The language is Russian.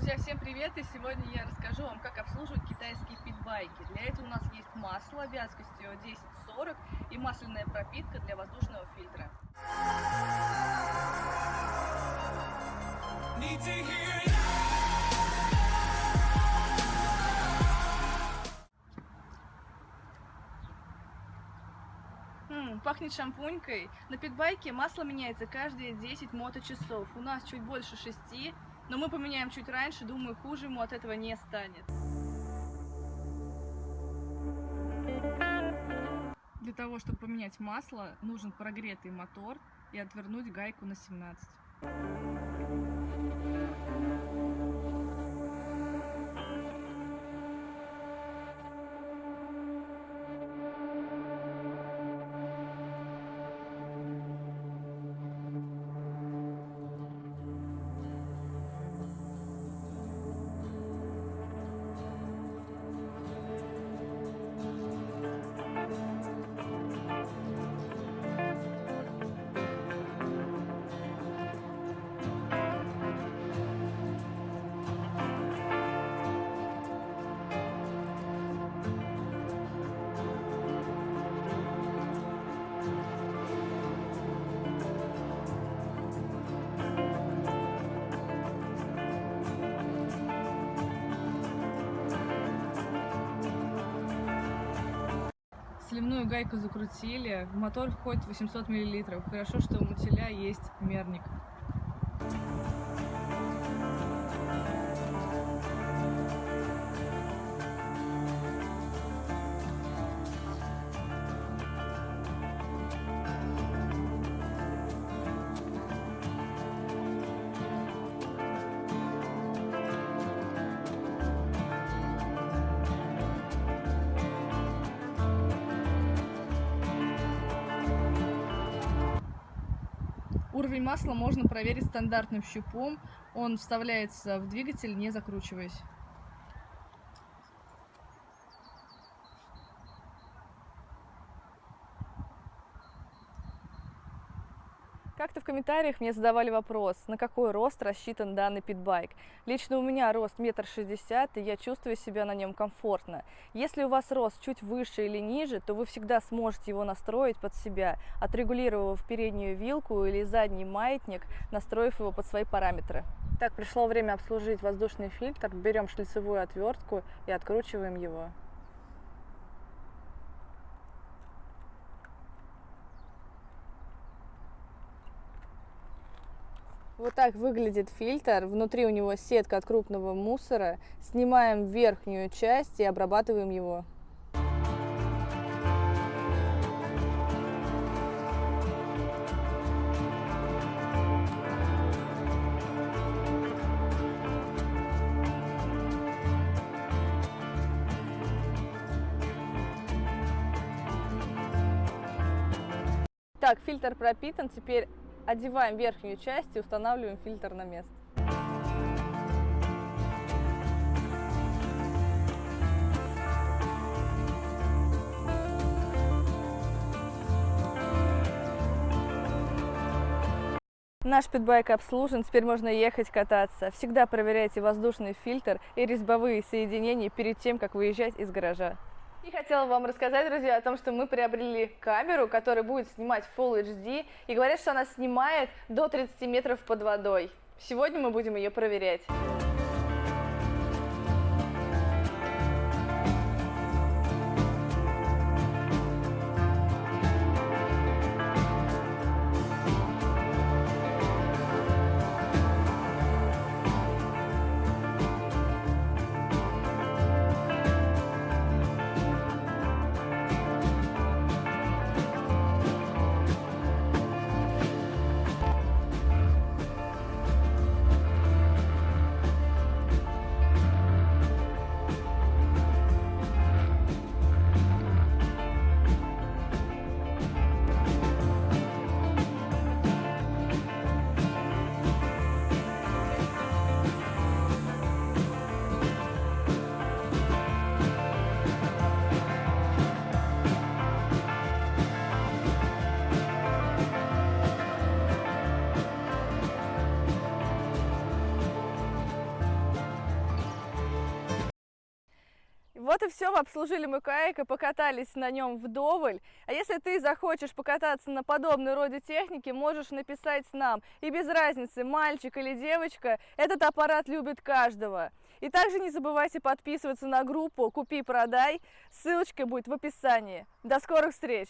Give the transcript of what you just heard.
Друзья, всем привет! И сегодня я расскажу вам, как обслуживать китайские питбайки. Для этого у нас есть масло вязкостью 10-40 и масляная пропитка для воздушного фильтра. Пахнет шампунькой. На питбайке масло меняется каждые 10 моточасов. У нас чуть больше 6, но мы поменяем чуть раньше, думаю, хуже ему от этого не станет. Для того, чтобы поменять масло, нужен прогретый мотор и отвернуть гайку на 17. Сливную гайку закрутили, в мотор входит 800 мл. Хорошо, что у мотиля есть мерник. Уровень масла можно проверить стандартным щупом. Он вставляется в двигатель, не закручиваясь. Как-то в комментариях мне задавали вопрос, на какой рост рассчитан данный питбайк. Лично у меня рост метр шестьдесят, и я чувствую себя на нем комфортно. Если у вас рост чуть выше или ниже, то вы всегда сможете его настроить под себя, отрегулировав переднюю вилку или задний маятник, настроив его под свои параметры. Так, пришло время обслужить воздушный фильтр. Берем шлицевую отвертку и откручиваем его. Вот так выглядит фильтр. Внутри у него сетка от крупного мусора. Снимаем верхнюю часть и обрабатываем его. Так, фильтр пропитан. Теперь одеваем верхнюю часть и устанавливаем фильтр на место. Наш питбайк обслужен, теперь можно ехать кататься. Всегда проверяйте воздушный фильтр и резьбовые соединения перед тем, как выезжать из гаража. И хотела вам рассказать, друзья, о том, что мы приобрели камеру, которая будет снимать Full HD, и говорят, что она снимает до 30 метров под водой. Сегодня мы будем ее проверять. Вот и все, вы обслужили мой кайк и покатались на нем вдоволь. А если ты захочешь покататься на подобной роде техники, можешь написать нам. И без разницы, мальчик или девочка, этот аппарат любит каждого. И также не забывайте подписываться на группу «Купи-продай», ссылочка будет в описании. До скорых встреч!